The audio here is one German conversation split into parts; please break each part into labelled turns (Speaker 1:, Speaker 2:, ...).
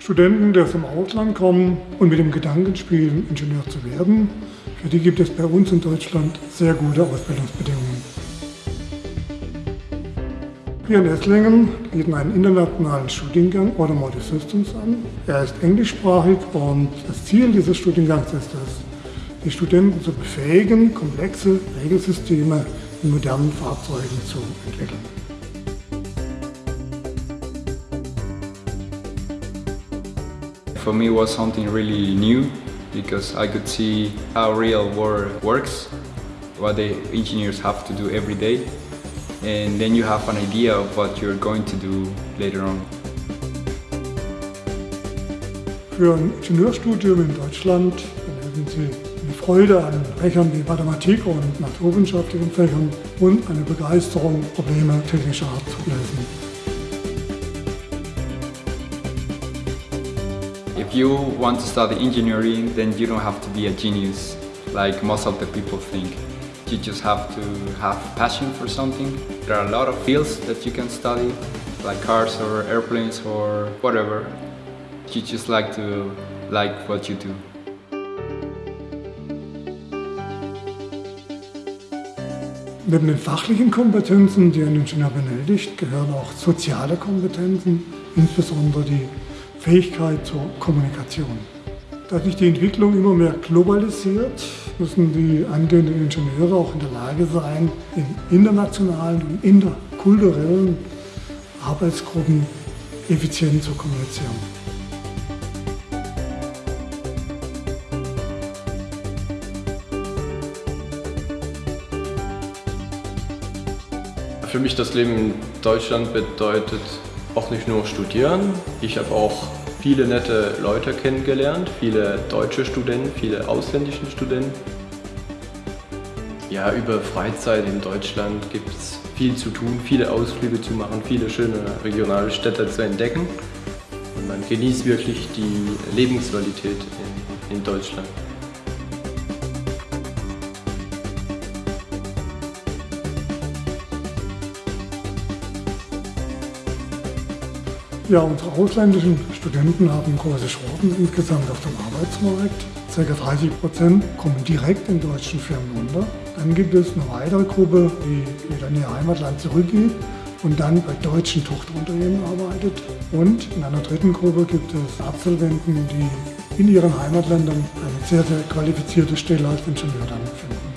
Speaker 1: Studenten, die aus dem Ausland kommen und mit dem Gedanken spielen, Ingenieur zu werden, für die gibt es bei uns in Deutschland sehr gute Ausbildungsbedingungen. Wir in Esslingen bieten einen internationalen Studiengang Automotive Systems an. Er ist englischsprachig und das Ziel dieses Studiengangs ist es, die Studenten zu befähigen, komplexe Regelsysteme in modernen Fahrzeugen zu entwickeln.
Speaker 2: For me was something really new because I could see how real world works, what the engineers have to do every day and then you have an idea of what you're going to do later on.
Speaker 1: Für ein Ingenieurstudium in Deutschland erleben Sie eine Freude an Fächern wie Mathematik und naturwissenschaftlichen Fächern und eine Begeisterung, Probleme technischer Art zu lösen.
Speaker 2: If you want to study engineering, then you don't have to be a genius, like most of the people think. You just have to have passion for something. There are a lot of fields that you can study, like cars or airplanes or whatever. You just like to like what you do.
Speaker 1: Neben den fachlichen Kompetenzen, die ein Ingenieur benötigt, gehören auch soziale Kompetenzen, insbesondere die Fähigkeit zur Kommunikation. Da sich die Entwicklung immer mehr globalisiert, müssen die angehenden Ingenieure auch in der Lage sein, in internationalen und interkulturellen Arbeitsgruppen effizient zu kommunizieren.
Speaker 3: Für mich das Leben in Deutschland bedeutet auch nicht nur studieren. Ich habe auch viele nette Leute kennengelernt, viele deutsche Studenten, viele ausländische Studenten. Ja, über Freizeit in Deutschland gibt es viel zu tun, viele Ausflüge zu machen, viele schöne regionale Städte zu entdecken. Und man genießt wirklich die Lebensqualität in, in Deutschland.
Speaker 1: Ja, unsere ausländischen Studenten haben große Chancen insgesamt auf dem Arbeitsmarkt. Circa 30 Prozent kommen direkt in deutschen Firmen unter. Dann gibt es eine weitere Gruppe, die wieder in ihr Heimatland zurückgeht und dann bei deutschen Tochterunternehmen arbeitet. Und in einer dritten Gruppe gibt es Absolventen, die in ihren Heimatländern eine sehr, sehr qualifizierte Stelle als Ingenieur dann finden.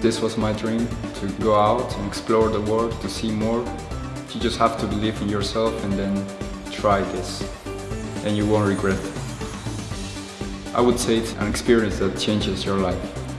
Speaker 2: This was my dream, to go out and explore the world, to see more. You just have to believe in yourself and then try this and you won't regret. I would say it's an experience that changes your life.